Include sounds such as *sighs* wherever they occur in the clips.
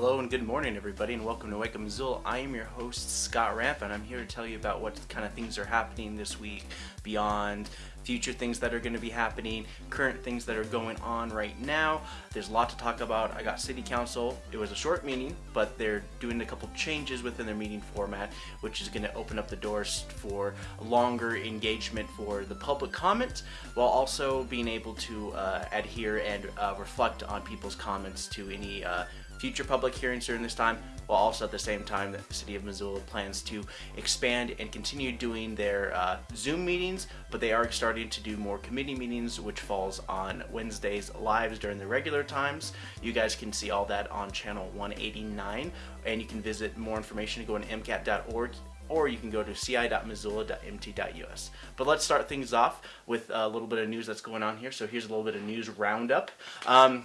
Hello and good morning everybody and welcome to Wake Up Missoula. I am your host Scott Ramp and I'm here to tell you about what kind of things are happening this week beyond future things that are going to be happening, current things that are going on right now. There's a lot to talk about. I got city council. It was a short meeting, but they're doing a couple changes within their meeting format, which is going to open up the doors for longer engagement for the public comment, while also being able to uh, adhere and uh, reflect on people's comments to any uh, future public hearings during this time, while also at the same time the City of Missoula plans to expand and continue doing their uh, Zoom meetings, but they are starting to do more committee meetings, which falls on Wednesdays lives during the regular times. You guys can see all that on channel 189, and you can visit more information, to go to mcat.org or you can go to ci.missoula.mt.us. But let's start things off with a little bit of news that's going on here. So here's a little bit of news roundup. Um,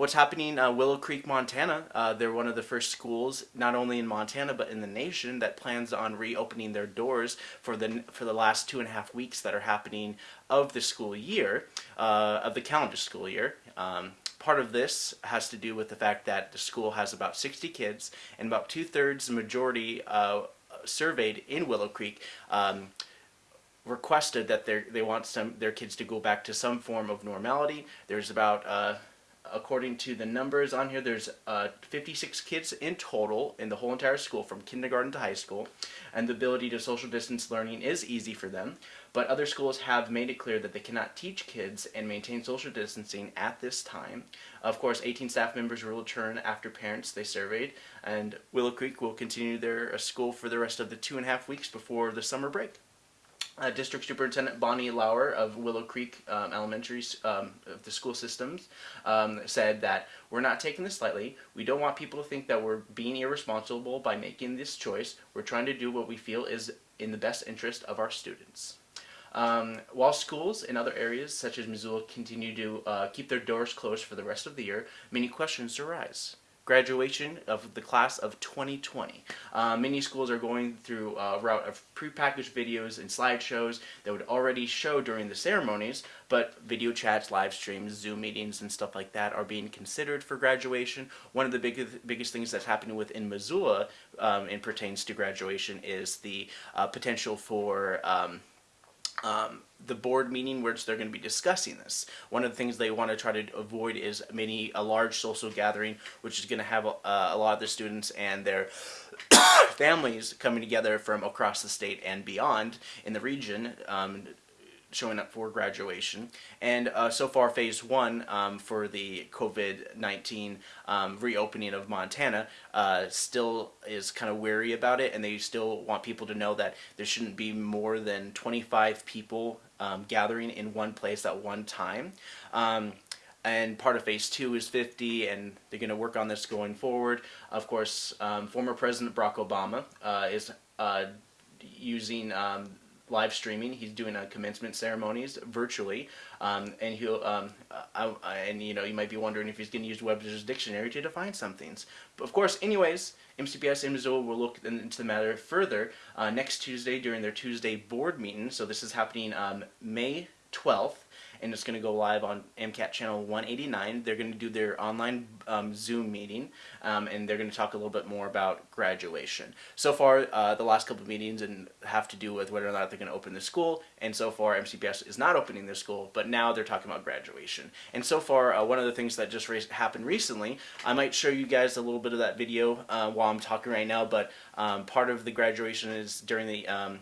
what's happening uh, Willow Creek, Montana. Uh, they're one of the first schools, not only in Montana but in the nation, that plans on reopening their doors for the for the last two and a half weeks that are happening of the school year, uh, of the calendar school year. Um, part of this has to do with the fact that the school has about 60 kids and about two-thirds, majority uh, surveyed in Willow Creek um, requested that they want some their kids to go back to some form of normality. There's about uh, according to the numbers on here, there's uh, 56 kids in total in the whole entire school from kindergarten to high school, and the ability to social distance learning is easy for them, but other schools have made it clear that they cannot teach kids and maintain social distancing at this time. Of course, 18 staff members will return after parents they surveyed, and Willow Creek will continue their uh, school for the rest of the two and a half weeks before the summer break. Uh, District Superintendent Bonnie Lauer of Willow Creek um, Elementary, um, of the school systems, um, said that we're not taking this lightly. We don't want people to think that we're being irresponsible by making this choice. We're trying to do what we feel is in the best interest of our students. Um, while schools in other areas such as Missoula continue to uh, keep their doors closed for the rest of the year, many questions arise graduation of the class of 2020. Uh, many schools are going through a route of prepackaged videos and slideshows that would already show during the ceremonies, but video chats, live streams, Zoom meetings, and stuff like that are being considered for graduation. One of the biggest, biggest things that's happening within Missoula um, and pertains to graduation is the uh, potential for um, um, the board meeting which they're going to be discussing this. One of the things they want to try to avoid is many a large social gathering which is going to have a, a lot of the students and their *coughs* families coming together from across the state and beyond in the region um, showing up for graduation. And uh, so far, phase one um, for the COVID-19 um, reopening of Montana uh, still is kind of wary about it, and they still want people to know that there shouldn't be more than 25 people um, gathering in one place at one time. Um, and part of phase two is 50 and they're going to work on this going forward of course um, former president barack obama uh, is uh, using um, live streaming. He's doing a commencement ceremonies virtually, um, and he'll um, I, I, and you know you might be wondering if he's going to use Webster's dictionary to define some things. But of course, anyways, MCPS in Missoula will look into the matter further uh, next Tuesday during their Tuesday board meeting. So this is happening um, May 12th and it's going to go live on MCAT channel 189. They're going to do their online um, Zoom meeting, um, and they're going to talk a little bit more about graduation. So far, uh, the last couple of meetings and have to do with whether or not they're going to open the school, and so far MCPS is not opening the school, but now they're talking about graduation. And so far, uh, one of the things that just happened recently, I might show you guys a little bit of that video uh, while I'm talking right now, but um, part of the graduation is during the um,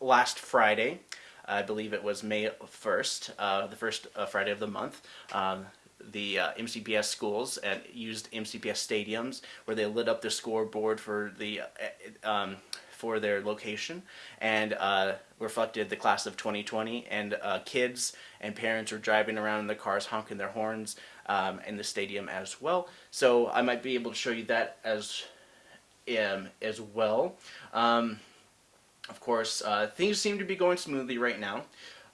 last Friday. I believe it was May 1st, uh, the first uh, Friday of the month. Um, the uh, MCPS schools and used MCPS stadiums where they lit up the scoreboard for the uh, um, for their location and uh, reflected the class of 2020 and uh, kids and parents were driving around in their cars honking their horns um, in the stadium as well. So I might be able to show you that as um, as well. Um, of course, uh, things seem to be going smoothly right now,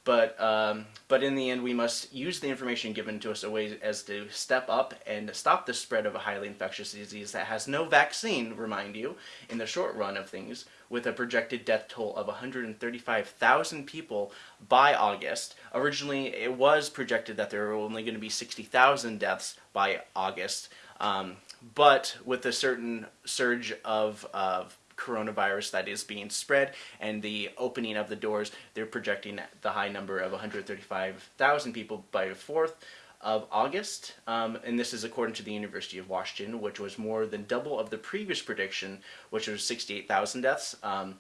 but um, but in the end, we must use the information given to us a way as to step up and stop the spread of a highly infectious disease that has no vaccine, remind you, in the short run of things, with a projected death toll of 135,000 people by August. Originally, it was projected that there were only going to be 60,000 deaths by August, Um, but with a certain surge of, of coronavirus that is being spread and the opening of the doors, they're projecting the high number of 135,000 people by the 4th of August. Um, and this is according to the University of Washington, which was more than double of the previous prediction, which was 68,000 deaths. Um,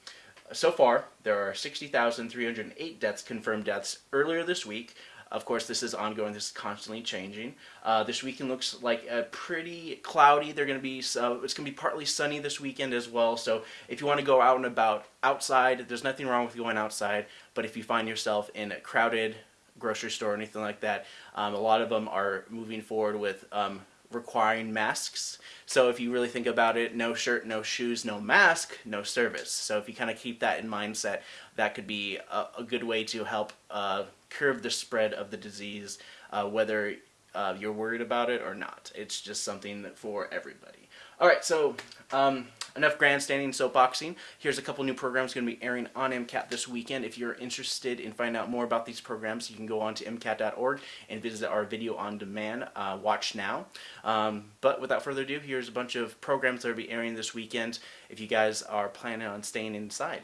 so far, there are 60,308 deaths, confirmed deaths earlier this week. Of course, this is ongoing. This is constantly changing. Uh, this weekend looks like a pretty cloudy. They're going to be uh, it's going to be partly sunny this weekend as well. So if you want to go out and about outside, there's nothing wrong with going outside. But if you find yourself in a crowded grocery store or anything like that, um, a lot of them are moving forward with um, requiring masks. So if you really think about it, no shirt, no shoes, no mask, no service. So if you kind of keep that in mindset, that could be a, a good way to help uh, curb the spread of the disease, uh, whether uh, you're worried about it or not. It's just something for everybody. All right, so um, enough grandstanding soapboxing. Here's a couple new programs going to be airing on MCAT this weekend. If you're interested in finding out more about these programs, you can go on to MCAT.org and visit our video on demand, uh, watch now. Um, but without further ado, here's a bunch of programs that will be airing this weekend if you guys are planning on staying inside.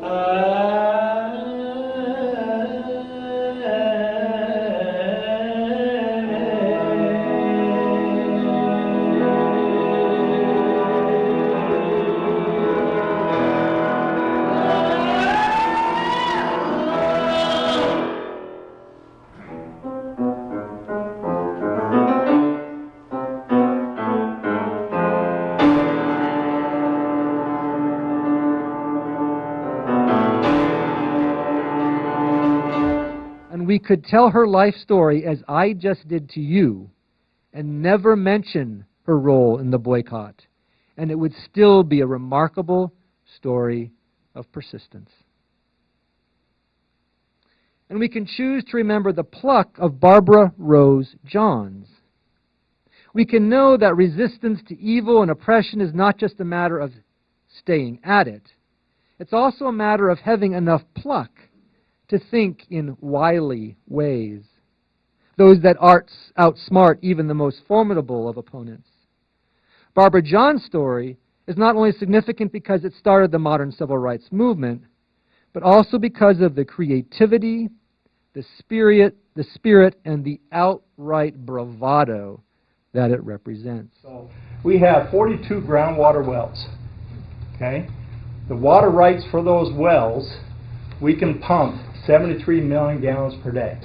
we could tell her life story as I just did to you and never mention her role in the boycott, and it would still be a remarkable story of persistence. And we can choose to remember the pluck of Barbara Rose Johns. We can know that resistance to evil and oppression is not just a matter of staying at it, it's also a matter of having enough pluck to think in wily ways, those that arts outsmart even the most formidable of opponents. Barbara Johns' story is not only significant because it started the modern civil rights movement, but also because of the creativity, the spirit, the spirit and the outright bravado that it represents. So we have 42 groundwater wells. Okay? The water rights for those wells, we can pump 73 million gallons per day.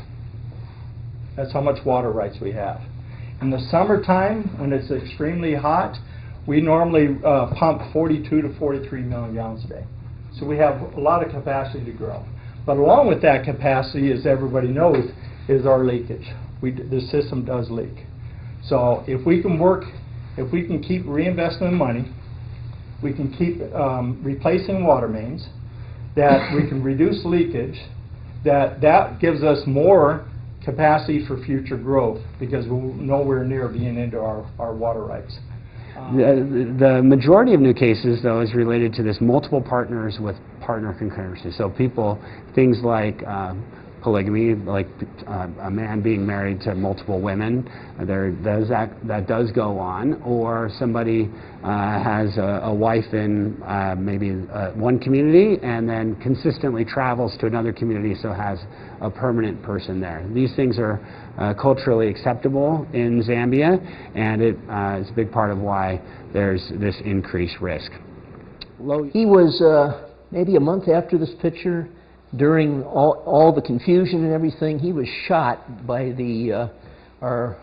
That's how much water rights we have. In the summertime, when it's extremely hot, we normally uh, pump 42 to 43 million gallons a day. So we have a lot of capacity to grow. But along with that capacity, as everybody knows, is our leakage. We, the system does leak. So if we can work, if we can keep reinvesting money, we can keep um, replacing water mains, that we can reduce leakage, that that gives us more capacity for future growth because we're nowhere near being into our, our water rights. The, the majority of new cases, though, is related to this multiple partners with partner concurrency. So people, things like um, polygamy, like uh, a man being married to multiple women, uh, there does that, that does go on, or somebody uh, has a, a, wife in uh, maybe uh, one community and then consistently travels to another community, so has a permanent person there. These things are uh, culturally acceptable in Zambia, and it is a big part of why there's this increased risk. He was maybe a month after this picture during all, all the confusion and everything, he was shot by the, uh, our,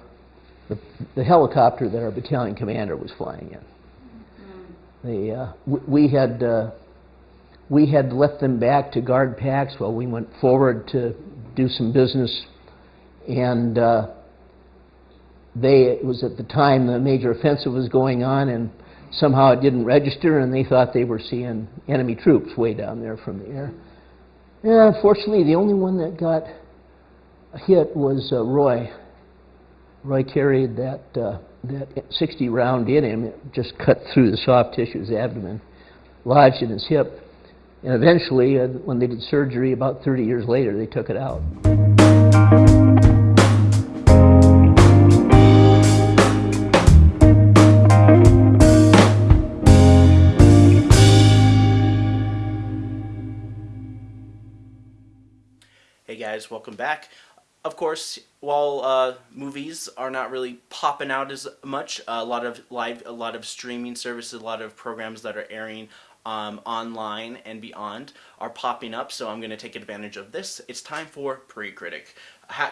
the, the, helicopter that our battalion commander was flying in. The, uh, we, had, uh, we had left them back to guard packs while we went forward to do some business. And uh, they, it was at the time the major offensive was going on, and somehow it didn't register, and they thought they were seeing enemy troops way down there from the air. Yeah, unfortunately, the only one that got hit was uh, Roy. Roy carried that uh, that 60 round in him. It just cut through the soft tissue of his abdomen, lodged in his hip. And eventually, uh, when they did surgery about 30 years later, they took it out. Guys, welcome back. Of course, while uh, movies are not really popping out as much, a lot of live, a lot of streaming services, a lot of programs that are airing um, online and beyond are popping up. So I'm going to take advantage of this. It's time for Pre-Critic.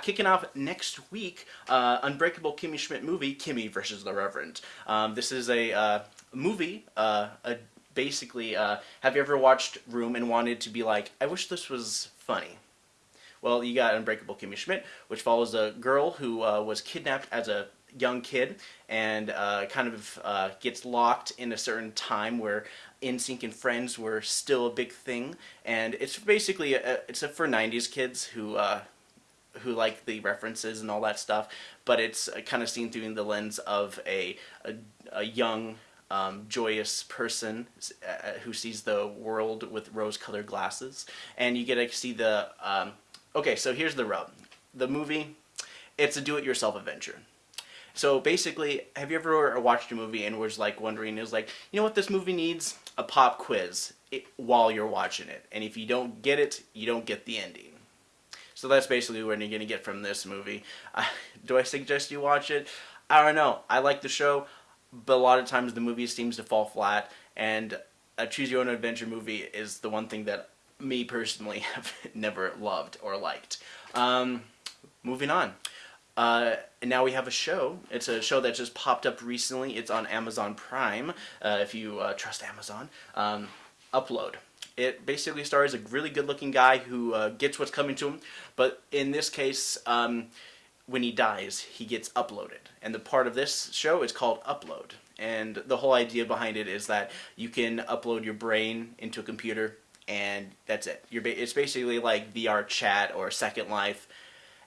Kicking off next week, uh, Unbreakable Kimmy Schmidt movie, Kimmy versus the Reverend. Um, this is a uh, movie, uh, a basically, uh, have you ever watched Room and wanted to be like, I wish this was funny? Well, you got Unbreakable Kimmy Schmidt, which follows a girl who uh, was kidnapped as a young kid and uh, kind of uh, gets locked in a certain time where NSYNC and Friends were still a big thing, and it's basically a, it's a, for '90s kids who uh, who like the references and all that stuff, but it's kind of seen through the lens of a a, a young um, joyous person uh, who sees the world with rose-colored glasses, and you get to see the. Um, okay, so here's the rub: the movie, it's a do-it-yourself adventure. So basically, have you ever watched a movie and was like wondering, is like, you know what this movie needs? A pop quiz it, while you're watching it, and if you don't get it, you don't get the ending. So that's basically what you're gonna get from this movie. Uh, *laughs* do I suggest you watch it? I don't know. I like the show but a lot of times the movie seems to fall flat and a choose your own adventure movie is the one thing that me personally *laughs* have never loved or liked. Um, moving on. Uh, and now we have a show. It's a show that just popped up recently. It's on amazon prime uh, if you uh, trust amazon. Um, upload. It basically stars a really good looking guy who uh, gets what's coming to him but in this case um, when he dies, he gets uploaded. And the part of this show is called Upload. And the whole idea behind it is that you can upload your brain into a computer, and that's it. You're ba it's basically like VR chat or Second Life,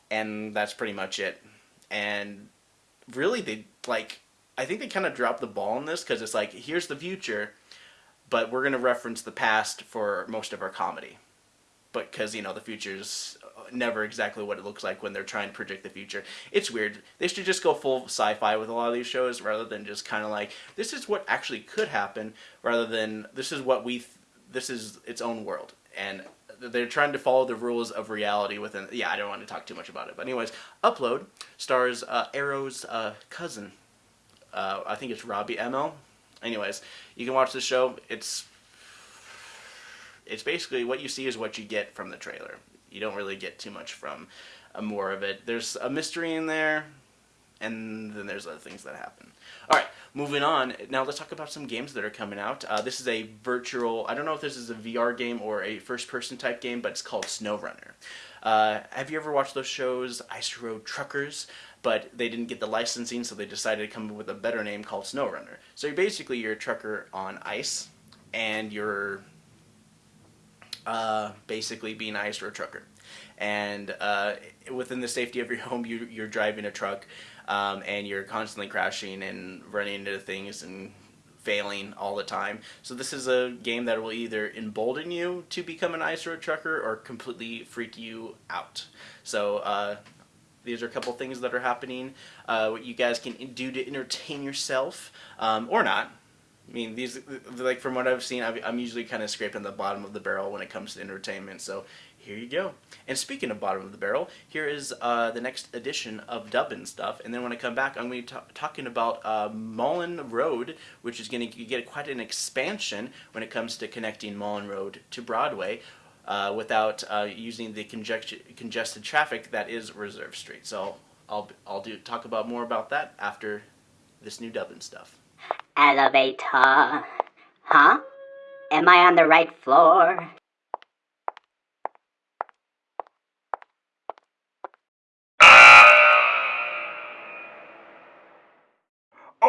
and that's pretty much it. And really, they like I think they kind of dropped the ball on this because it's like here's the future, but we're gonna reference the past for most of our comedy. But because you know the future's uh, never exactly what it looks like when they're trying to predict the future. It's weird. They should just go full sci-fi with a lot of these shows rather than just kind of like this is what actually could happen rather than this is what we this is its own world. And they're trying to follow the rules of reality within yeah i don't want to talk too much about it but anyways upload stars uh, arrow's uh, cousin. Uh, i think it's Robbie Amell anyways you can watch the show. It's it's basically what you see is what you get from the trailer. You don't really get too much from uh, more of it. There's a mystery in there, and then there's other things that happen. All right, moving on. Now let's talk about some games that are coming out. Uh, this is a virtual. I don't know if this is a VR game or a first-person type game, but it's called SnowRunner. Uh, have you ever watched those shows, Ice Road Truckers? But they didn't get the licensing, so they decided to come up with a better name called SnowRunner. So you're basically you're a trucker on ice, and you're uh, basically being an ice road trucker. And uh, within the safety of your home, you, you're driving a truck um, and you're constantly crashing and running into things and failing all the time. So this is a game that will either embolden you to become an ice road trucker or completely freak you out. So uh, these are a couple things that are happening. Uh, what you guys can do to entertain yourself, um, or not. I mean, these like from what I've seen, i am usually kind of scraping the bottom of the barrel when it comes to entertainment. So here you go. And speaking of bottom of the barrel, here is uh, the next edition of Dubbin stuff. And then when I come back, I'm going to be talking about uh, Mullan Road, which is going to get quite an expansion when it comes to connecting Mullan Road to Broadway. Uh, without uh, using the congested traffic that is Reserve Street. So I'll I'll do talk about more about that after this new Dubbin stuff. Elevator. Huh? Am I on the right floor?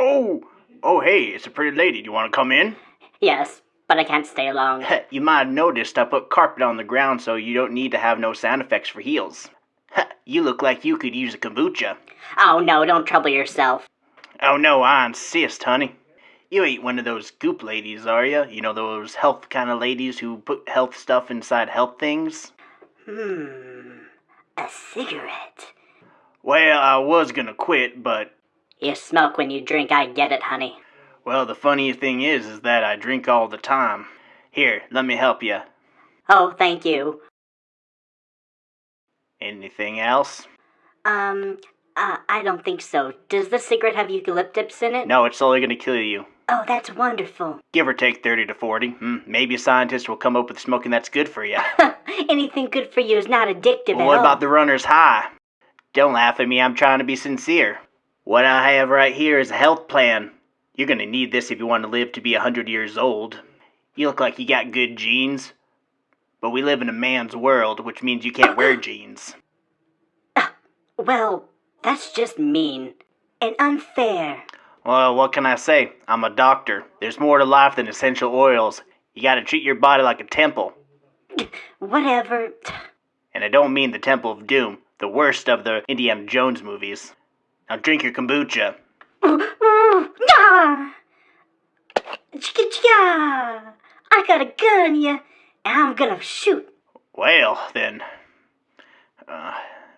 Oh! Oh, hey, it's a pretty lady. Do you want to come in? Yes, but I can't stay long. you might have noticed I put carpet on the ground so you don't need to have no sound effects for heels. you look like you could use a kombucha. Oh, no, don't trouble yourself. Oh, no, I insist, honey. You ain't one of those goop ladies, are you? You know those health kind of ladies who put health stuff inside health things? Hmm. A cigarette. Well, I was gonna quit, but You smoke when you drink, I get it, honey. well, the funniest thing is, is that I drink all the time. Here, let me help you. Oh, thank you. Anything else? Um, uh, I don't think so. Does the cigarette have eucalyptus in it? No, it's only gonna kill you. Oh, that's wonderful. Give or take 30 to 40. Hmm, maybe a scientist will come up with smoking that's good for you. *laughs* Anything good for you is not addictive Well, at what all. about the runner's high? Don't laugh at me, I'm trying to be sincere. What I have right here is a health plan. You're gonna need this if you want to live to be a 100 years old. You look like you got good genes. But we live in a man's world, which means you can't wear jeans. *coughs* Well, that's just mean and unfair. Well, what can I say? I'm a doctor. There's more to life than essential oils. You gotta treat your body like a temple. *coughs* Whatever. And I don't mean the Temple of Doom, the worst of the Indiana Jones movies. Now drink your kombucha. *laughs* I got a gun, yeah, and I'm gonna shoot. Well, then. Uh,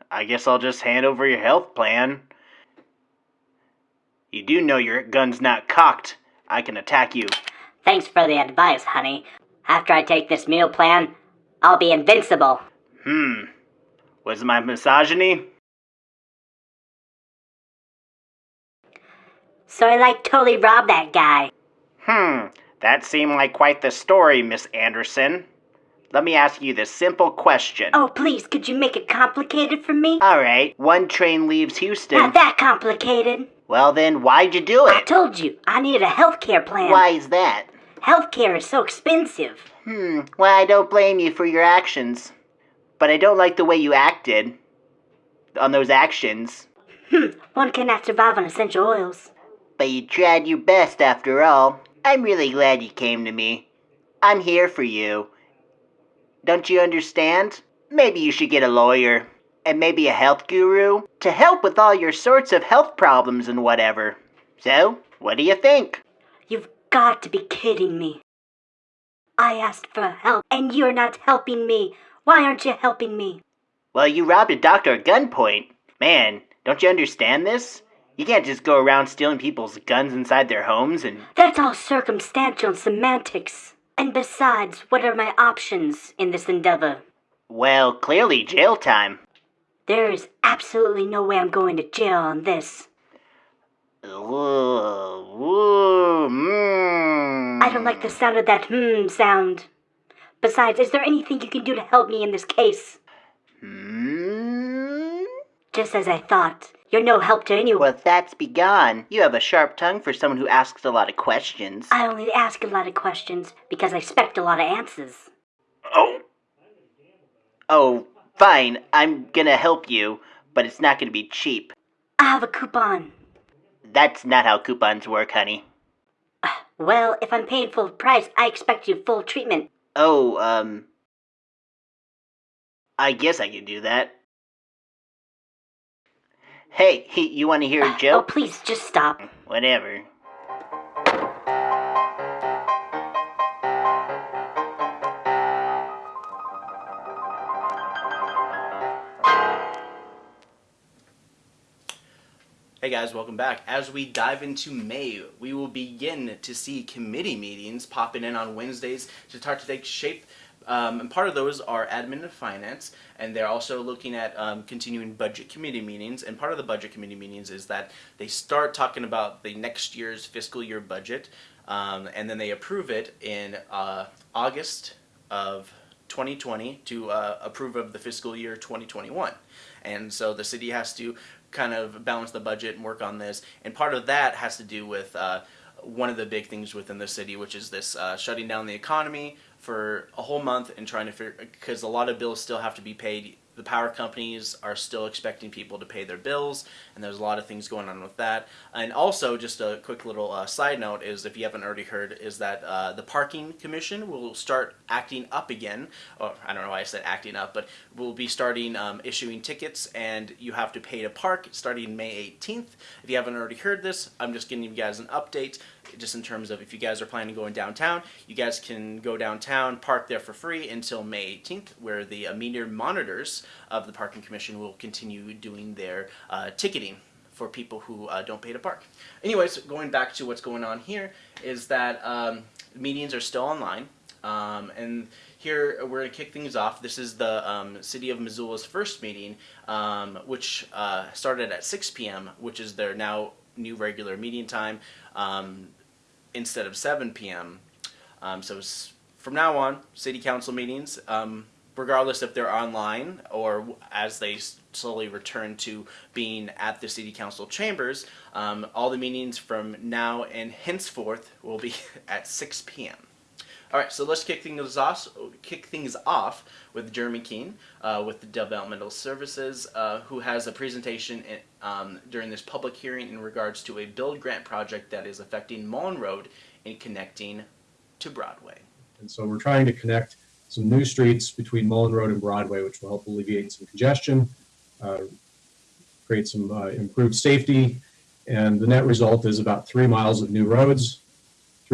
I guess I'll just hand over your health plan. You do know your gun's not cocked. I can attack you. Thanks for the advice, honey. After I take this meal plan, I'll be invincible. Hmm. Was my misogyny? So I like totally robbed that guy. Hmm. That seemed like quite the story, Miss Anderson. Let me ask you this simple question. Oh, please, could you make it complicated for me? Alright, one train leaves Houston. Not that complicated. Well, then, why'd you do it? I told you, I need a health care plan. Why is that? Healthcare is so expensive. Hmm, well, I don't blame you for your actions. But I don't like the way you acted. On those actions. Hmm, one cannot survive on essential oils. But you tried your best after all. I'm really glad you came to me. I'm here for you. Don't you understand? Maybe you should get a lawyer. And maybe a health guru to help with all your sorts of health problems and whatever. So, what do you think? You've got to be kidding me. I asked for help, and you're not helping me. Why aren't you helping me? Well, you robbed a doctor at gunpoint. Man, don't you understand this? You can't just go around stealing people's guns inside their homes and. That's all circumstantial and semantics. And besides, what are my options in this endeavor? Well, clearly jail time. There is absolutely no way I'm going to jail on this. Ooh, ooh, mm. I don't like the sound of that hmm sound. Besides, is there anything you can do to help me in this case? Hmm? Just as I thought. You're no help to anyone. Well, that's begone. You have a sharp tongue for someone who asks a lot of questions. I only ask a lot of questions because I expect a lot of answers. Oh. Oh, fine. I'm gonna help you, but it's not gonna be cheap. I have a coupon. That's not how coupons work, honey. *sighs* Well, if I'm paying full price, I expect you full treatment. Oh, um. I guess I could do that. Hey, you want to hear a oh, joke? Oh, please, just stop. Whatever. Hey guys, welcome back. As we dive into May, we will begin to see committee meetings popping in on Wednesdays to start to take shape. Um, and part of those are admin and finance, and they're also looking at um, continuing budget committee meetings. And part of the budget committee meetings is that they start talking about the next year's fiscal year budget, um, and then they approve it in uh, August of 2020 to uh, approve of the fiscal year 2021. And so the city has to kind of balance the budget and work on this. And part of that has to do with uh, one of the big things within the city, which is this uh, shutting down the economy for a whole month and trying to figure, because a lot of bills still have to be paid. The power companies are still expecting people to pay their bills, and there's a lot of things going on with that. And also, just a quick little uh, side note is, if you haven't already heard, is that uh, the parking commission will start acting up again. Or I don't know why I said acting up, but we'll be starting um, issuing tickets, and you have to pay to park starting May 18th. If you haven't already heard this, I'm just giving you guys an update. Just in terms of if you guys are planning going downtown, you guys can go downtown, park there for free until May 18th, where the uh, meter monitors of the Parking Commission will continue doing their uh, ticketing for people who uh, don't pay to park. Anyways, going back to what's going on here is that um, meetings are still online. Um, and here we're going to kick things off. This is the um, City of Missoula's first meeting, um, which uh, started at 6 p.m., which is their now new regular meeting time um, instead of 7 p.m. Um, so from now on, city council meetings, um, regardless if they're online or as they slowly return to being at the city council chambers, um, all the meetings from now and henceforth will be *laughs* at 6 p.m. All right, so let's kick things off. Kick things off with Jeremy Keene uh, with the Developmental Services, uh, who has a presentation in, um, during this public hearing in regards to a build grant project that is affecting Mullan Road and connecting to Broadway. And so we're trying to connect some new streets between Mullan Road and Broadway, which will help alleviate some congestion, uh, create some uh, improved safety. And the net result is about three miles of new roads,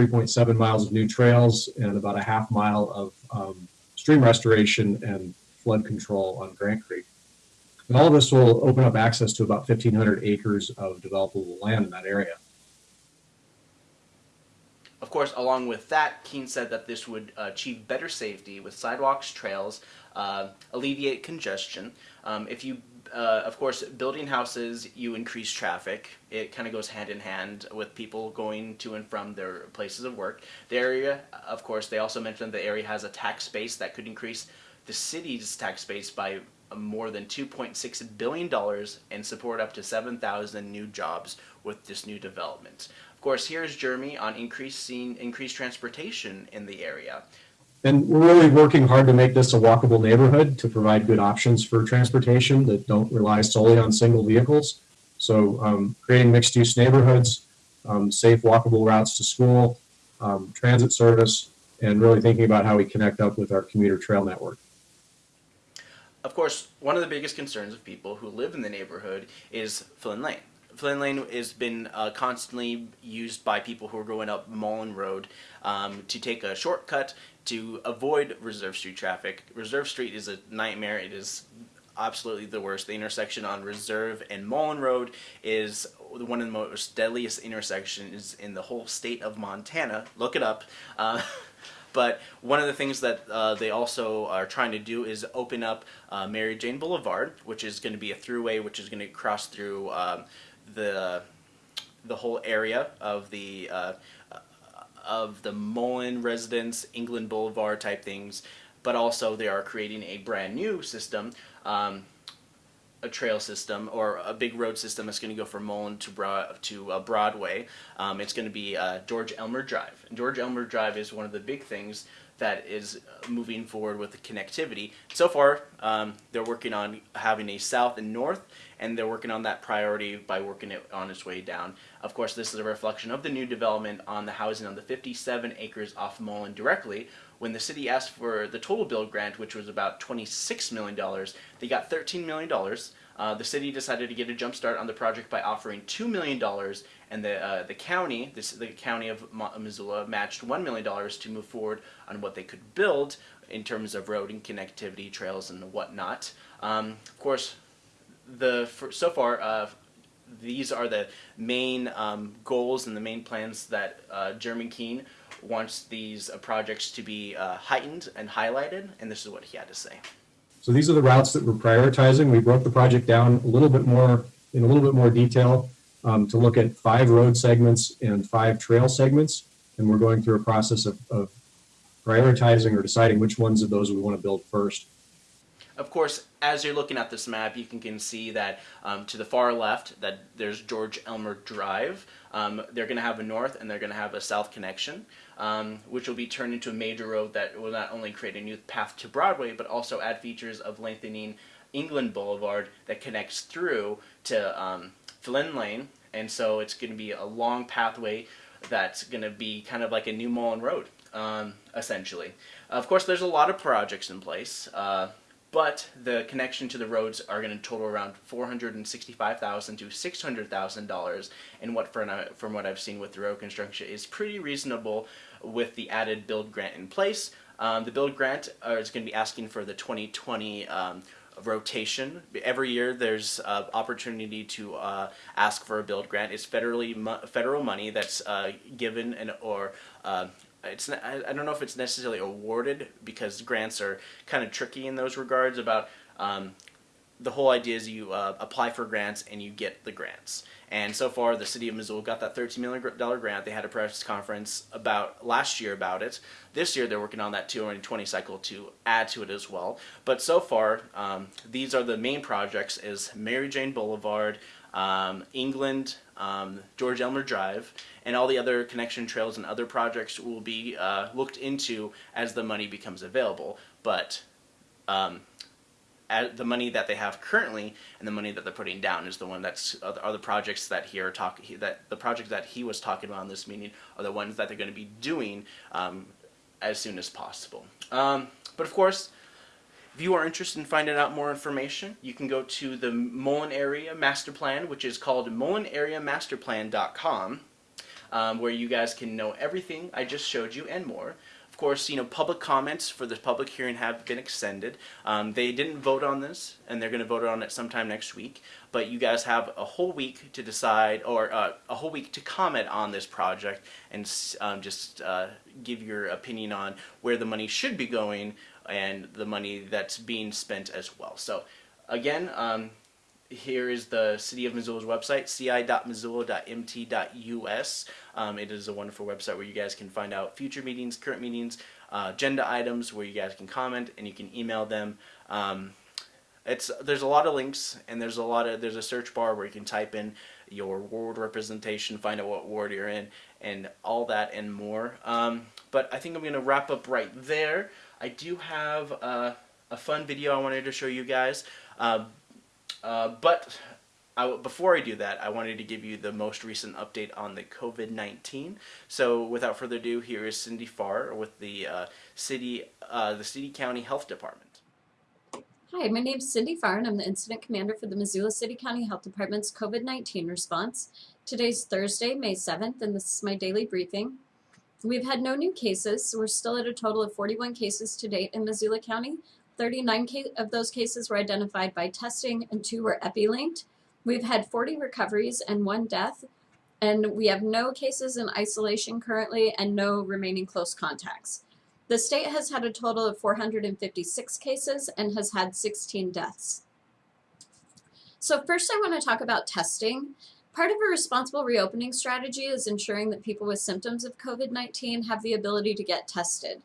3.7 miles of new trails, and about a half mile of um, stream restoration and flood control on Grant Creek. And all of this will open up access to about 1,500 acres of developable land in that area. Of course, along with that, Keene said that this would achieve better safety with sidewalks, trails, uh, alleviate congestion. Um, if you, uh, of course, building houses, you increase traffic. It kind of goes hand in hand with people going to and from their places of work. The area, of course, they also mentioned the area has a tax base that could increase the city's tax base by more than $2.6 billion and support up to 7,000 new jobs with this new development. Of course, here's Jeremy on increasing increased transportation in the area. And we're really working hard to make this a walkable neighborhood to provide good options for transportation that don't rely solely on single vehicles. So um, creating mixed use neighborhoods, um, safe walkable routes to school, um, transit service, and really thinking about how we connect up with our commuter trail network. Of course, one of the biggest concerns of people who live in the neighborhood is Flynn Lane. Flynn Lane has been uh, constantly used by people who are going up Mullan Road um, to take a shortcut to avoid Reserve Street traffic. Reserve Street is a nightmare. It is absolutely the worst. The intersection on Reserve and Mullan Road is one of the most deadliest intersections in the whole state of Montana. Look it up. Uh, *laughs* But one of the things that uh, they also are trying to do is open up uh, Mary Jane Boulevard, which is going to be a throughway, which is going to cross through um, the the whole area of the uh, of the Mullan residence, England Boulevard type things. But also they are creating a brand new system. Um, a trail system or a big road system that's going to go from Mullan to to uh, Broadway. Um, it's going to be uh, George Elmer Drive. And George Elmer Drive is one of the big things that is uh, moving forward with the connectivity. So far, um, they're working on having a south and north, and they're working on that priority by working it on its way down. Of course, this is a reflection of the new development on the housing on the 57 acres off Mullan directly. When the city asked for the total build grant, which was about $26 million, they got $13 million. Uh, the city decided to get a jump start on the project by offering $2 million, and the, uh, the county, this, the county of Mo- Missoula, matched $1 million to move forward on what they could build in terms of road and connectivity, trails, and whatnot. Um, of course, the for, so far uh, these are the main um, goals and the main plans that uh, Jeremy Keene wants these uh, projects to be uh, heightened and highlighted, and this is what he had to say. So these are the routes that we're prioritizing. We broke the project down a little bit more, in a little bit more detail um, to look at five road segments and five trail segments. And we're going through a process of, of prioritizing or deciding which ones of those we want to build first. Of course, as you're looking at this map, you can, can see that um, to the far left, that there's George Elmer Drive. Um, they're going to have a north and they're going to have a south connection, um, which will be turned into a major road that will not only create a new path to Broadway, but also add features of lengthening England Boulevard that connects through to um, Flynn Lane. And so it's going to be a long pathway that's going to be kind of like a new Mullan Road, um, essentially. Of course, there's a lot of projects in place. Uh, but the connection to the roads are going to total around 465,000 to six hundred thousand dollars, and what from from what I've seen with the road construction is pretty reasonable with the added build grant in place. Um, the build grant uh, is going to be asking for the 2020 um, rotation. Every year there's uh, opportunity to uh, ask for a build grant. It's federally mo- federal money that's uh, given and or uh, it's I, I don't know if it's necessarily awarded because grants are kind of tricky in those regards about um, the whole idea is you uh, apply for grants and you get the grants. And so far, the city of Missoula got that $13 million grant. They had a press conference about last year about it. This year, they're working on that 220 cycle to add to it as well. But so far, um, these are the main projects: is Mary Jane Boulevard, um, England, um, George Elmer Drive, and all the other connection trails and other projects will be uh, looked into as the money becomes available. But um, the money that they have currently and the money that they're putting down is the one that's are the projects that he are talking that the projects that he was talking about in this meeting are the ones that they're going to be doing um, as soon as possible. Um, but of course, if you are interested in finding out more information, you can go to the Mullan Area Master Plan, which is called mullanareamasterplan.com, um, where you guys can know everything I just showed you and more course, you know, public comments for the public hearing have been extended. Um, they didn't vote on this, and they're going to vote on it sometime next week. But you guys have a whole week to decide, or uh, a whole week to comment on this project and um, just uh, give your opinion on where the money should be going and the money that's being spent as well. So, again, um, here is the City of Missoula's website, ci.missoula.mt.us. Um, it is a wonderful website where you guys can find out future meetings, current meetings, uh, agenda items where you guys can comment and you can email them. Um, it's there's a lot of links and there's a lot of there's a search bar where you can type in your ward representation, find out what ward you're in, and all that and more. Um, but I think I'm gonna wrap up right there. I do have uh, a fun video I wanted to show you guys. Uh, uh, but I, before I do that, I wanted to give you the most recent update on the COVID-19. So without further ado, here is Cindy Farr with the uh, city, uh, the city county health department. Hi, my name is Cindy Farr, and I'm the incident commander for the Missoula City County Health Department's COVID-19 response. Today's Thursday, May 7th, and this is my daily briefing. We've had no new cases, so we're still at a total of 41 cases to date in Missoula County, 39 of those cases were identified by testing and two were epi-linked. We've had 40 recoveries and one death, and we have no cases in isolation currently and no remaining close contacts. The state has had a total of 456 cases and has had 16 deaths. So first I want to talk about testing. Part of a responsible reopening strategy is ensuring that people with symptoms of COVID-19 have the ability to get tested.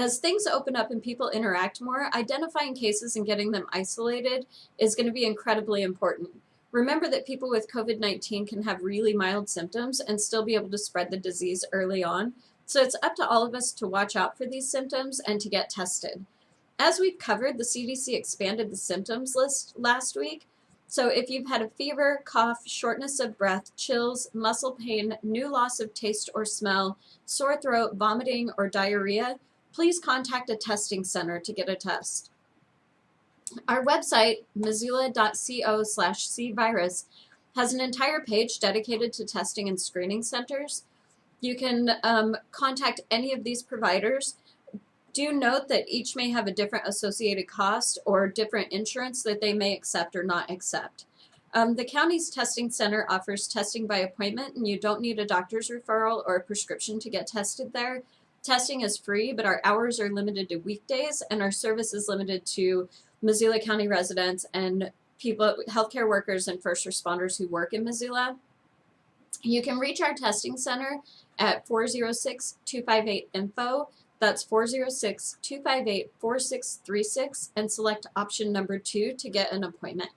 As things open up and people interact more, identifying cases and getting them isolated is going to be incredibly important. Remember that people with COVID-19 can have really mild symptoms and still be able to spread the disease early on. So it's up to all of us to watch out for these symptoms and to get tested. As we've covered, the CDC expanded the symptoms list last week. So if you've had a fever, cough, shortness of breath, chills, muscle pain, new loss of taste or smell, sore throat, vomiting, or diarrhea, please contact a testing center to get a test. Our website, missoula.co slash cvirus, has an entire page dedicated to testing and screening centers. You can um, contact any of these providers. Do note that each may have a different associated cost or different insurance that they may accept or not accept. Um, the county's testing center offers testing by appointment and you don't need a doctor's referral or a prescription to get tested there. Testing is free, but our hours are limited to weekdays, and our service is limited to Missoula County residents and people, healthcare workers and first responders who work in Missoula. You can reach our testing center at 406-258-INFO. That's 406-258-4636 and select option number two to get an appointment.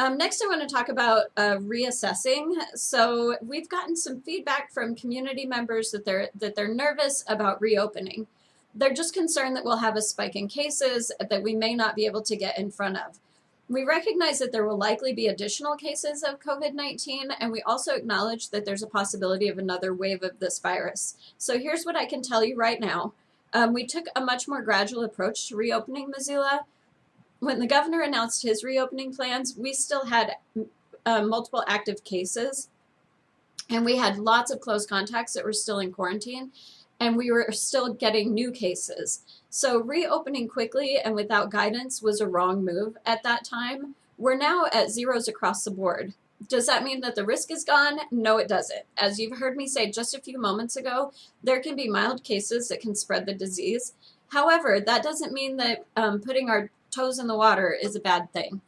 Um, next, I want to talk about uh, reassessing. So we've gotten some feedback from community members that they're that they're nervous about reopening. They're just concerned that we'll have a spike in cases that we may not be able to get in front of. We recognize that there will likely be additional cases of COVID-19, and we also acknowledge that there's a possibility of another wave of this virus. So here's what I can tell you right now. Um, we took a much more gradual approach to reopening Missoula. When the governor announced his reopening plans, we still had uh, multiple active cases, and we had lots of close contacts that were still in quarantine, and we were still getting new cases. So reopening quickly and without guidance was a wrong move at that time. We're now at zeros across the board. Does that mean that the risk is gone? No, it doesn't. As you've heard me say just a few moments ago, there can be mild cases that can spread the disease. However, that doesn't mean that um, putting our toes in the water is a bad thing.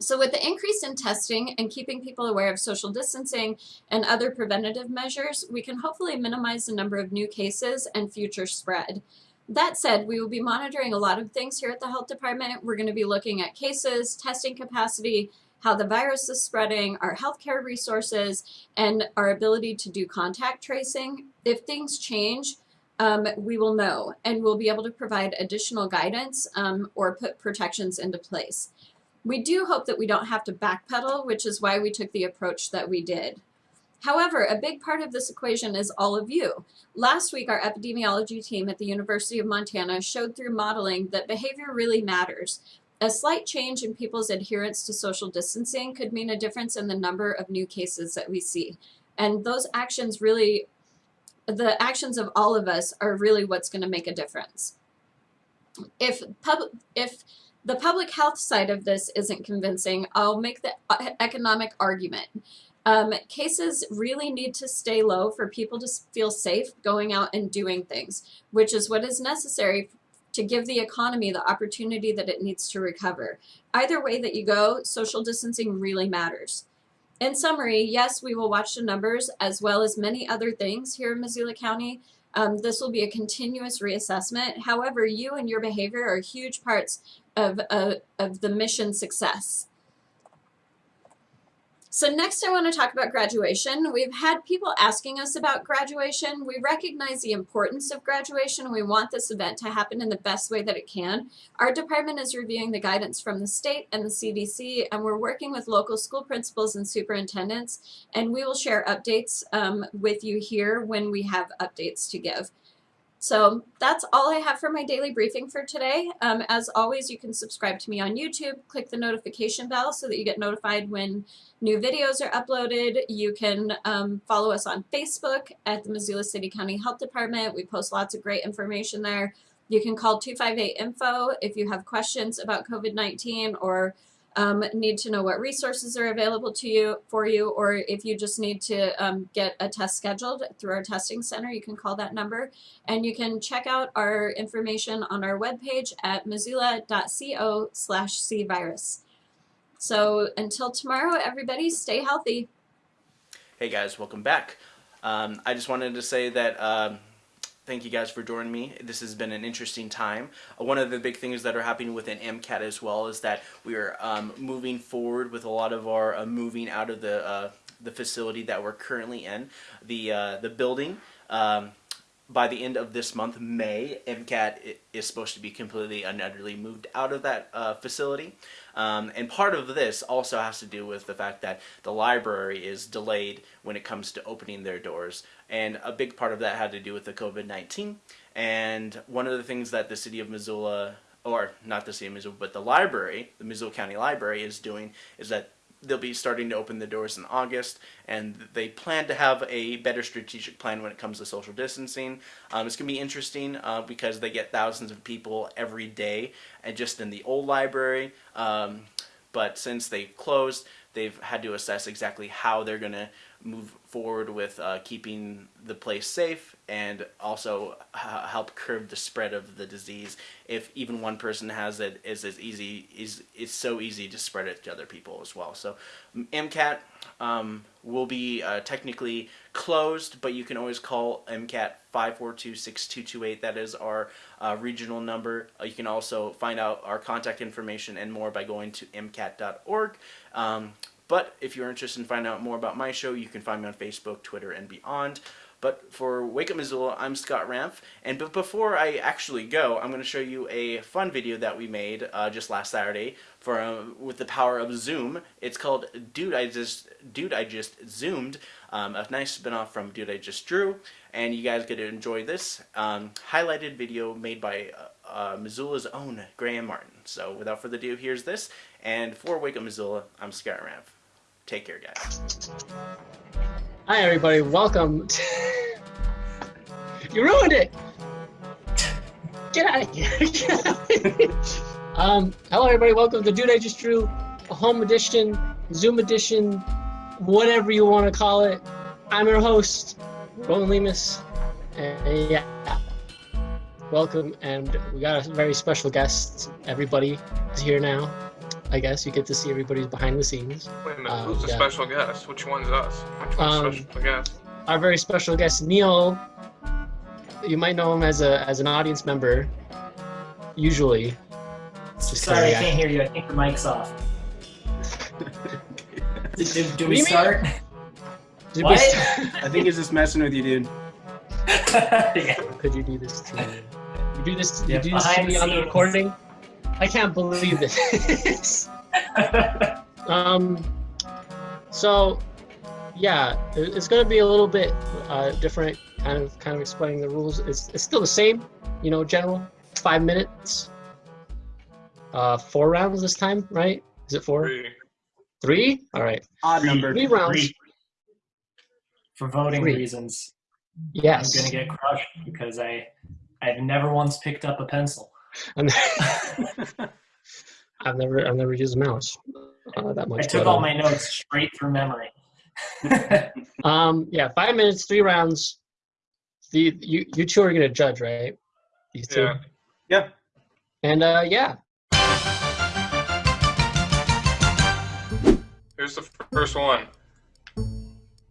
So with the increase in testing and keeping people aware of social distancing and other preventative measures, we can hopefully minimize the number of new cases and future spread. That said, we will be monitoring a lot of things here at the health department. We're going to be looking at cases, testing capacity, how the virus is spreading, our healthcare resources, and our ability to do contact tracing. If things change, um, we will know and we'll be able to provide additional guidance um, or put protections into place. We do hope that we don't have to backpedal, which is why we took the approach that we did. However, a big part of this equation is all of you. Last week, our epidemiology team at the University of Montana showed through modeling that behavior really matters. A slight change in people's adherence to social distancing could mean a difference in the number of new cases that we see. And those actions really, the actions of all of us are really what's going to make a difference. If, pub, if the public health side of this isn't convincing, I'll make the uh, economic argument. Um, cases really need to stay low for people to feel safe going out and doing things, which is what is necessary to give the economy the opportunity that it needs to recover. Either way that you go, social distancing really matters. In summary, yes, we will watch the numbers as well as many other things here in Missoula County. Um, this will be a continuous reassessment. However, you and your behavior are huge parts of, uh, of the mission success. So next I want to talk about graduation. We've had people asking us about graduation. We recognize the importance of graduation. We want this event to happen in the best way that it can. Our department is reviewing the guidance from the state and the CDC, and we're working with local school principals and superintendents, and we will share updates um, with you here when we have updates to give. So that's all I have for my daily briefing for today. Um, as always, you can subscribe to me on YouTube, click the notification bell so that you get notified when new videos are uploaded. You can um, follow us on Facebook at the Missoula City County Health Department. We post lots of great information there. You can call 258-INFO if you have questions about COVID-19 or um, need to know what resources are available to you for you, or if you just need to um, get a test scheduled through our testing center, you can call that number. And you can check out our information on our webpage at missoula.co slash cvirus. So until tomorrow, everybody stay healthy. Hey guys, welcome back. Um, I just wanted to say that um, thank you guys for joining me. This has been an interesting time. Uh, one of the big things that are happening within MCAT as well is that we are um, moving forward with a lot of our uh, moving out of the uh, the facility that we're currently in. The uh, the building. Um, by the end of this month, May, MCAT is supposed to be completely and utterly moved out of that uh, facility. Um, and part of this also has to do with the fact that the library is delayed when it comes to opening their doors. And a big part of that had to do with the COVID-19. And one of the things that the city of Missoula, or not the city of Missoula, but the library, the Missoula County Library is doing is that they'll be starting to open the doors in August, and they plan to have a better strategic plan when it comes to social distancing. Um, it's going to be interesting uh, because they get thousands of people every day, and just in the old library. Um, but since they closed, they've had to assess exactly how they're going to move forward with uh, keeping the place safe and also help curb the spread of the disease. If even one person has it, is as easy is it's so easy to spread it to other people as well. So MCAT um, will be uh, technically closed, but you can always call MCAT 542-6228. That is our uh, regional number. Uh, you can also find out our contact information and more by going to mcat.org. Um, But if you're interested in finding out more about my show, you can find me on Facebook, Twitter, and beyond. But for Wake Up Missoula, I'm Scott Ramph, and but before I actually go, I'm going to show you a fun video that we made uh, just last Saturday for uh, with the power of Zoom. It's called "Dude I Just Dude I Just Zoomed," um, a nice spinoff from "Dude I Just Drew," and you guys get to enjoy this um, highlighted video made by uh, uh, Missoula's own Graham Martin. So without further ado, here's this, and for Wake Up Missoula, I'm Scott Ramph. Take care, guys. Hi, everybody. Welcome. To... you ruined it. Get out of here. *laughs* Um, hello, everybody. Welcome to Dude I Just Drew, a home edition, Zoom edition, whatever you want to call it. I'm your host, Roland Lemus. And yeah, welcome. And we got a very special guest. Everybody is here now. I guess you get to see everybody's behind the scenes. Wait a minute, Uh, who's the yeah. special guest? Which one's us? Which one's Um, special guest? our very special guest Neil. You might know him as a as an audience member. Usually, Just Sorry, I can't hear you. I think the mic's off. do, do, do we start? Did we What? I think he's just messing with you, dude. *laughs* *laughs* yeah. could you do this to me? You do this. Yeah, you do this to behind me the on the recording. I can't believe this. *laughs* um. So, yeah, it's gonna be a little bit uh, different. Kind of, kind of explaining the rules. It's it's still the same, you know, general. Five minutes. Uh, four rounds this time, right? Is it four? Three. Three? All right. Odd number. Three rounds. Three. For voting Three. reasons, Yes. I'm gonna get crushed because I I've never once picked up a pencil. I'm- *laughs* *laughs* I've never I've never used a mouse uh, that much. I took but, all um, my notes straight through memory. *laughs* Um, yeah, five minutes, three rounds. The you you two are gonna judge, right? These two. Yeah. Yeah. And uh, yeah, Here's the first one.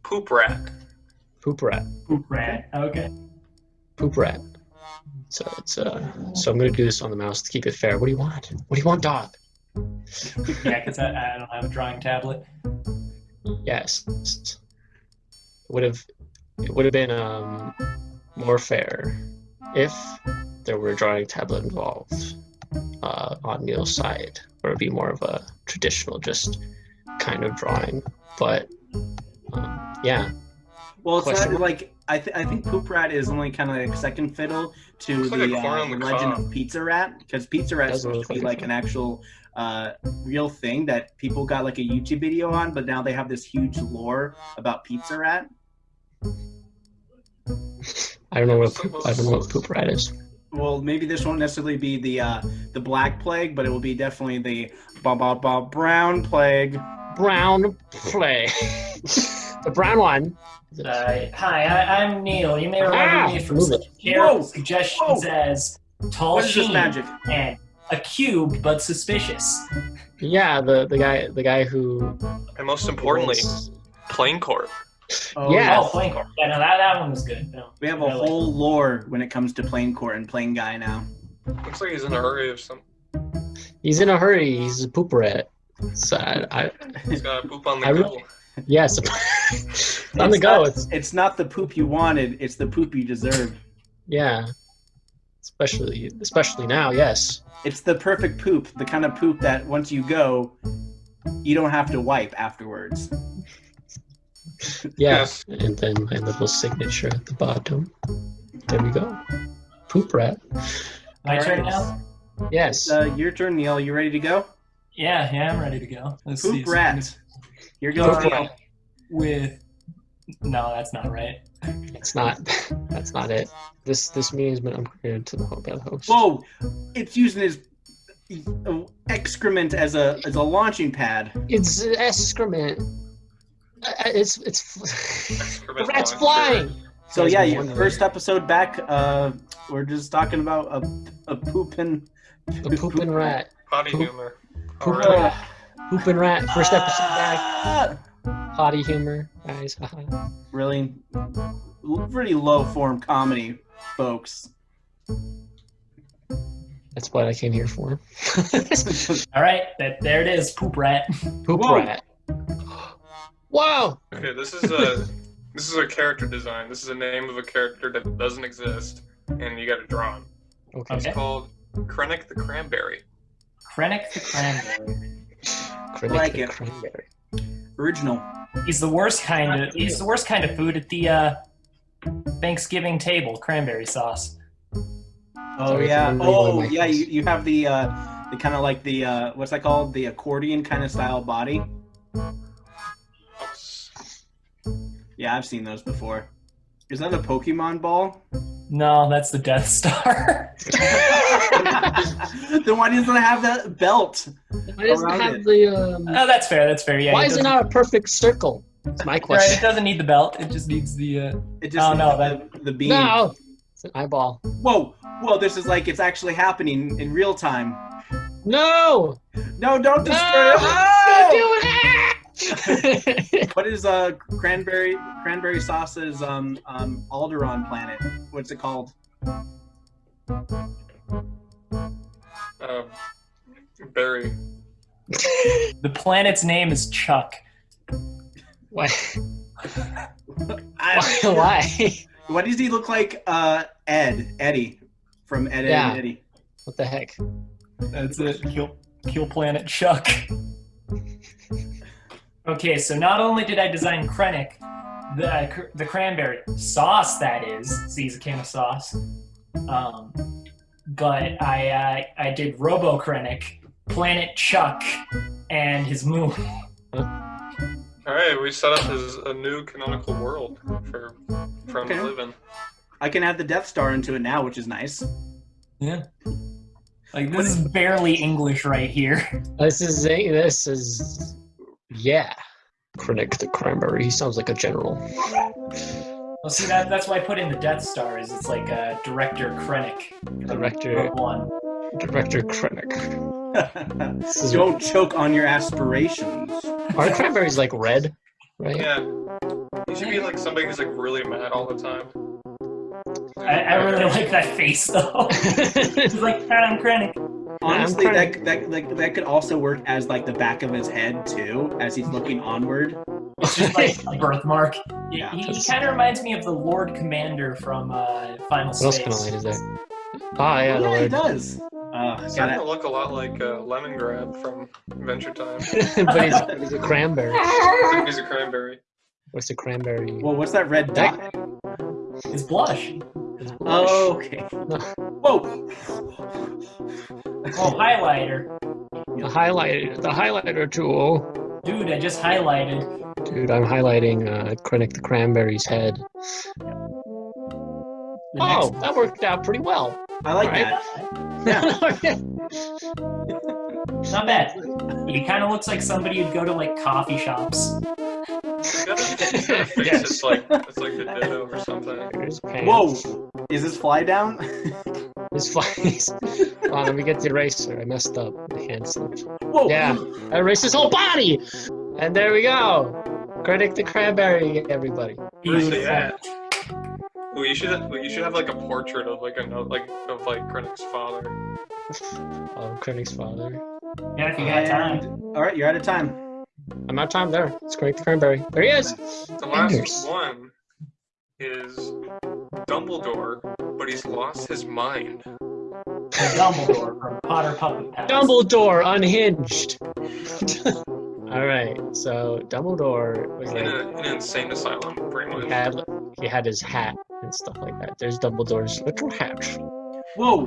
Poop rat. poop rat, Poop rat. Okay. poop rat. So it's uh, so I'm gonna do this on the mouse to keep it fair. What do you want? What do you want, dog? *laughs* Yeah, because I, I don't have a drawing tablet. Yes. Would have it would have been um more fair if there were a drawing tablet involved uh, on Neil's side, or it'd be more of a traditional just kind of drawing. But um, yeah, Well, it's Question not like I, th- I think Poop Rat is only kind of like second fiddle to Looks like the, a uh, the legend cob. of Pizza Rat because Pizza Rat is supposed to be like like an actual uh, real thing that people got like a YouTube video on, but now they have this huge lore about Pizza Rat. I don't know what poop, I don't know what poop rat is. Well, maybe this won't necessarily be the uh, the Black Plague, but it will be definitely the ba ba ba Brown Plague. Brown play. *laughs* the brown one. Uh, hi, I, I'm Neil. You may remember Ah, me from move it. Carol suggestions whoa. as tall What is sheen magic? and a cube but suspicious. Yeah, the the guy the guy who. And most importantly, playing court. Oh, Yeah. Oh, playing court. Yeah, no, that, that one was good. No, We have a I like whole lore when it comes to playing court and playing guy now. Looks like he's in a hurry or something. He's in a hurry. He's a poop rat. So I, I He's got poop on the I go. really- yes, *laughs* on the go. not- It's It's not the poop you wanted; it's the poop you deserve. yeah, especially especially now. Yes, It's the perfect poop, the kind of poop that once you go, you don't have to wipe afterwards. yeah. Yes. And then my little signature at the bottom. There we go. Poop rat. My All turn right. now? Yes. Uh, your turn, Neil. You ready to go? Yeah, yeah, I'm ready to go. Let's see. Poop rat. Here goes Poop Neil. rat. With. No, that's not right. It's not. That's not it. This this meeting has been upgraded to the ho- by host. Whoa! It's using his uh, excrement as a as a launching pad. It's excrement. Uh, It's it's the *laughs* Excrement rat's flying. So yeah, your first episode back. Uh, we're just talking about a a pooping. A pooping rat. Potty Poop. humor. Poop Alright. rat. Pooping rat. First episode back. Ah! Potty humor, guys. Really, really low form comedy, folks. That's what I came here for. *laughs* All right, that, there it is. Poop rat. Poop Whoa. rat. Wow. Okay, this is a *laughs* this is a character design. This is a name of a character that doesn't exist, and you got to draw him. Okay. It's called Krennic the Cranberry. Krennic the Cranberry. Krennic like the it. Cranberry. Original. He's the worst kind of he's the worst kind of food at the uh, Thanksgiving table, cranberry sauce. Oh Sorry, yeah. Oh yeah. You, you have the uh, the kind of like the uh, what's that called? The accordion kind of style body. Yeah, I've seen those before. Is that a Pokemon ball? No, that's the Death Star. *laughs* then why doesn't it have that belt? Why doesn't it have it? the um? oh, that's fair. That's fair. Yeah. why is it doesn't- a perfect circle? That's my Right, question. it doesn't need the belt. It just needs the. Uh... It just oh no, needs that the, the beam. No, it's an eyeball. Whoa, whoa! This is like it's actually happening in real time. No, No, don't destroy no, it. don't Oh! Do *laughs* it. What is uh cranberry cranberry sauce's um um Alderaan planet? What's it called? Uh, Barry. the planet's name is Chuck. Why? I- *laughs* Why? Why? Why does he look like uh Ed Eddy from Ed, Ed Yeah. and Eddy? What the heck? That's it. Kill, kill Planet Chuck. Okay, so not only did I design Krennic, the uh, cr- the cranberry sauce that is. See, he's a can of sauce. Um, but I uh, I did Robo Krennic, Planet Chuck, and his moon. *laughs* All right, we set up his a new canonical world for for him Okay. to live in. I can add the Death Star into it now, which is nice. Yeah. Like this is barely English right here. This is a, this is yeah. Krennic the Cranberry. He sounds like a general. Well, see that that's why I put in the Death Star. Is it's like uh, Director Krennic. Director Rogue One. Director Krennic. *laughs* is- Don't choke on your aspirations. Are cranberries like red? Right? Yeah, he should be like somebody who's like really mad all the time. I, I really like that face though. *laughs* He's like Adam Krennic. Honestly, I'm that, that like that could also work as like the back of his head too, as he's looking onward. It's just like a birthmark. He, Yeah. he, kind of reminds me of the Lord Commander from uh, Final What else Space. kind of light is there? Ah, yeah, yeah, he does. Uh, He's gotta- look a lot like uh, Lemongrab from Adventure Time. *laughs* but he's, but he's a cranberry. he's a cranberry. What's a cranberry? well, what's that red dot? It's blush. Oh, okay. *laughs* Whoa! Oh, highlighter. The highlighter, the highlighter tool. Dude, I just highlighted. Dude, I'm highlighting uh, Krennic the Cranberry's head. The Oh, that worked out pretty well. I like Right. that. Yeah. Not bad. He kind of looks like somebody who'd go to like coffee shops. *laughs* He's got a, he's got a face Yes. that's like it's like the ditto or something. Whoa! Is this fly down? His flies. Hold on, let me get the eraser. I messed up. The hand slipped. Whoa! Yeah, I erased his whole body! And there we go! Krennic the Cranberry, everybody. Where's he Beautiful. At? Well, you should well, you should have like a portrait of like a note like of like Krennic's father. *laughs* Oh, Krennic's father. Yeah, if you got time. All right, you're out of time. I'm out of time there. It's Krennic the Cranberry. There he is! The last Fingers. one is Dumbledore, but he's lost his mind. Dumbledore from Potter Puppet Pals. Dumbledore unhinged! *laughs* Alright, so Dumbledore was In, like, a, in an insane asylum, pretty he much. had, he had his hat and stuff like that. There's Dumbledore's little hatch. Whoa!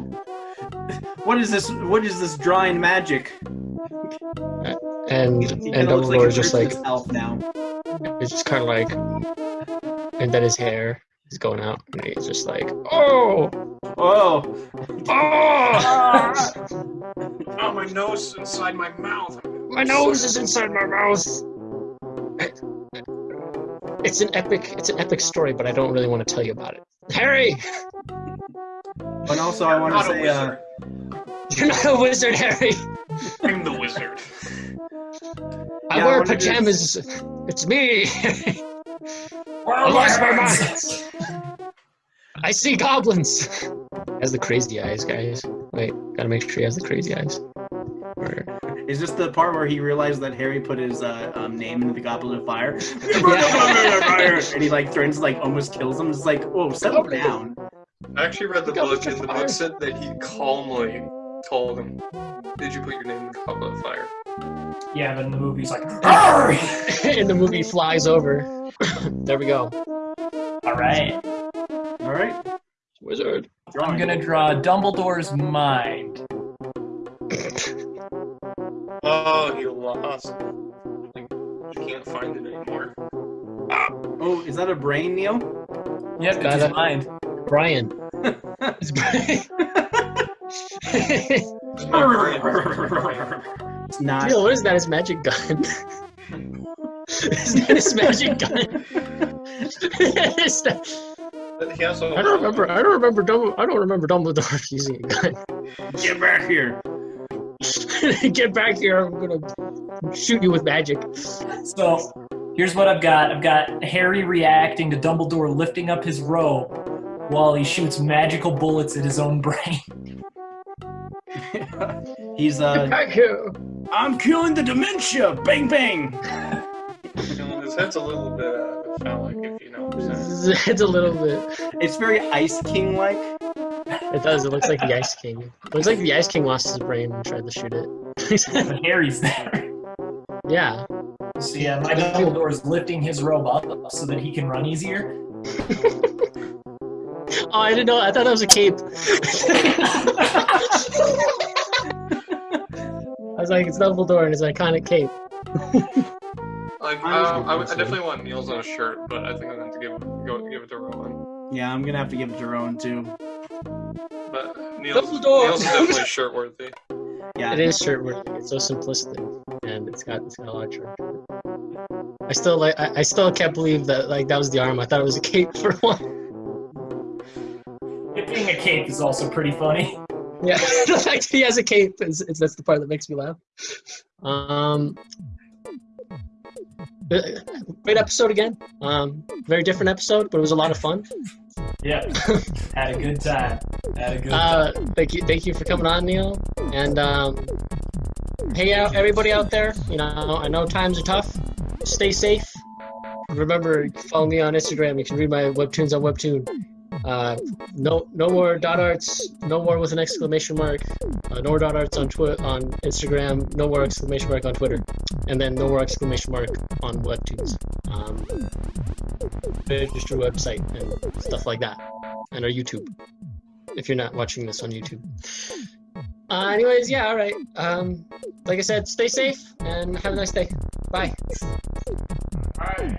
What is this? What is this drawing magic? And, He and kinda like Dumbledore's just like, elf now. it's just kind of like, and then his hair is going out, and he's just like, oh, Oh! oh, Oh, my nose is inside my mouth. my nose is inside my mouth. It's an epic, it's an epic story, but I don't really want to tell you about it. Harry, And also, I want to say, uh, you're not a wizard, Harry. I'm the wizard. I Yeah, wear wanted to- pajamas. It's me. I lost my mind. I see goblins. Has the crazy eyes, guys. Wait, gotta make sure he has the crazy eyes. Or- Is this the part where he realized that Harry put his uh, um, name into the goblet of fire? *laughs* and he like threatens, like almost kills him. It's like, oh, settle down. I actually read the Look how book, and the book said that he calmly told him, "Did you put your name in the goblet of fire?" Yeah, but in the movie, he's like, *laughs* *laughs* and the movie flies over. there we go. all right. All right. Wizard. I'm gonna draw Dumbledore's mind. Oh, he lost. Like, you can't find it anymore. Oh, is that a brain, Neil? Yep, it's his mind. Brian. It's *laughs* Brian. It's not. Neil, what is that? His magic gun. *laughs* is that his magic gun? *laughs* That- I don't remember. I don't remember. Dumbledore, I don't remember Dumbledore using a gun. Get back here. *laughs* Get back here! I'm gonna shoot you with magic. So here's what I've got. I've got Harry reacting to Dumbledore lifting up his robe while he shoots magical bullets at his own brain. *laughs* He's uh. *laughs* Back here. I'm killing the dementia. Bang bang. You his head's a little bit uh, phallic, if you know what I'm saying. It's a little bit. It's very Ice King like. It does. It looks like the Ice King. It looks like the Ice King lost his brain and tried to shoot it. But Harry's there. yeah. So yeah, my Dumbledore is lifting his robe up so that he can run easier. Oh, I didn't know. I thought that was a cape. I was like, it's Dumbledore and his iconic cape. Like, uh, I, I definitely want Neil's on a shirt, but I think I'm going to give it, go, give it to Rowan. Yeah, I'm gonna have to give it to Rowan too. But Neil's, Dumbledore! Neil's definitely *laughs* shirt worthy. Yeah. It is shirt worthy. It's so simplistic, and it's got it's got a lot of character. to it. I still like. I, I still can't believe that like that was the arm. I thought it was a cape for *laughs* one. It being a cape is also pretty funny. Yeah, *laughs* the fact that he has a cape is, is that's the part that makes me laugh. Um, uh, great episode again. Um, very different episode, but it was a lot of fun. Yeah, had a good time. Had a good Uh, thank you, thank you for coming on, Neil. And um, hey, out everybody out there. You know, I know times are tough. Stay safe. Remember, follow me on Instagram. You can read my webtoons on Webtoon. Uh, no, no more dot arts. No more with an exclamation mark. Uh, no more dot arts on Twi- on Instagram. No more exclamation mark on Twitter. And then no more exclamation mark on Webtoons. Um, register website and stuff like that, and our YouTube if you're not watching this on YouTube. Uh, anyways, yeah, all right. Um, like I said, stay safe and have a nice day. Bye. Bye.